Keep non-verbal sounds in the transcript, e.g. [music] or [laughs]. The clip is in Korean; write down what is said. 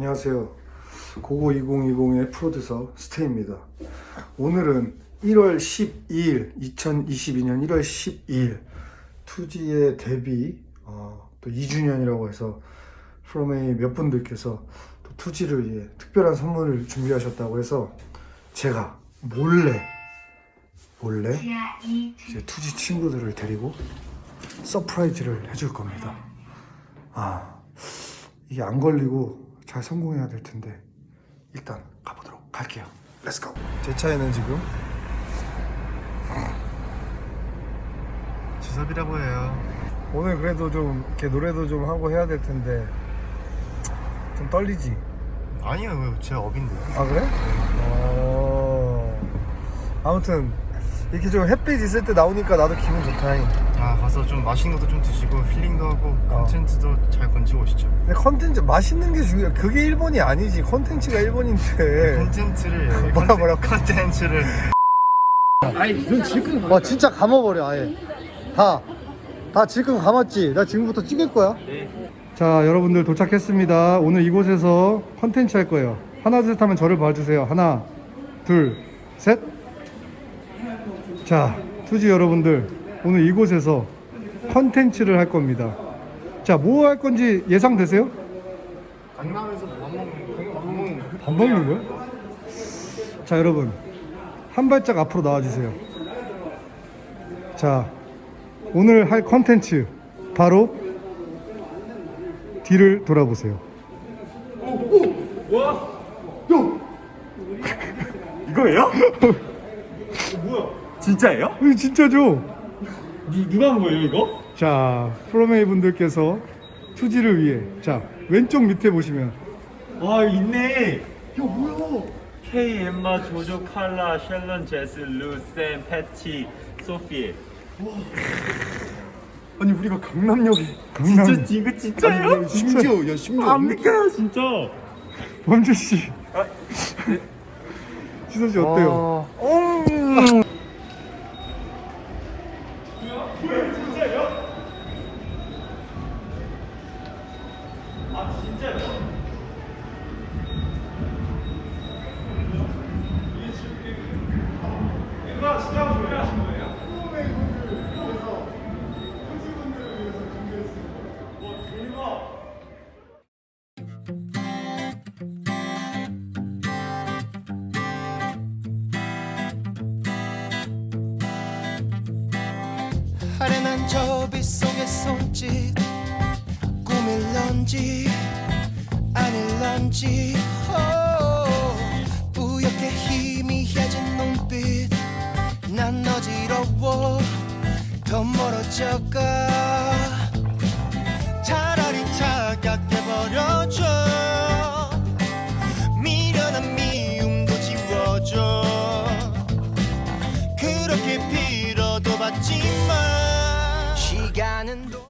안녕하세요. 고고 2020의 프로듀서 스테입니다. 오늘은 1월 12일, 2022년 1월 12일 투지의 데뷔 어, 또 2주년이라고 해서 프로메이 몇 분들께서 또 투지를 위해 특별한 선물을 준비하셨다고 해서 제가 몰래 몰래 이제 투지 친구들을 데리고 surprise를 해줄 겁니다. 아 이게 안 걸리고 잘 성공해야 될 텐데 일단 가보도록 할게요. Let's go. 제 차에는 지금 주섭이라고 해요. 오늘 그래도 좀 이렇게 노래도 좀 하고 해야 될 텐데 좀 떨리지? 아니요, 제 업인데요. 아 그래? 어... 아무튼 이렇게 좀 햇빛 있을 때 나오니까 나도 기분 좋다. 아, 가서 좀 맛있는 것도 좀 드시고 힐링도 하고 어. 컨텐츠도 잘 건지고 오시죠. 근데 컨텐츠 맛있는 게 중요해. 그게 일본이 아니지. 컨텐츠가 일본인데. 컨텐츠를 [laughs] 뭐라 뭐라 컨텐츠를 와 진짜 감아버려 아예 다. 다 지금 감았지? 나 지금부터 찍을 거야 자 여러분들 도착했습니다 오늘 이곳에서 컨텐츠 할 거예요 하나 둘셋 하면 저를 봐주세요 하나 둘셋 자 투지 여러분들 오늘 이곳에서 컨텐츠를 할 겁니다 자 뭐 할 건지 예상되세요? 강남에서 밥 먹는 거, 밥 먹는 거. 밥 먹는 거야? 자 여러분 한 발짝 앞으로 나와주세요 자 오늘 할 컨텐츠 바로 뒤를 돌아보세요 [laughs] 이거예요? 진짜예요? 이거 진짜죠? 누, 누가 한 거예요 이거? 자 프로메이 분들께서 투지를 위해 자 왼쪽 밑에 보시면. 와 있네. 야 뭐야? K, 엠마, 조조, 칼라, 셸런, 제스, 루, 샘, 패티, 소피 아니 우리가 강남역에 강남 진짜 이거 진짜예요? 심지어 야 심지어 안 믿겨요 진짜. 범주씨. 지선씨 [laughs] 어때요? 아 련한 저빛 속의 손짓 꿈일런지 아닐런지. 오, 뿌옇게 희미해진 눈빛. 난 어지러워. 더 멀어져가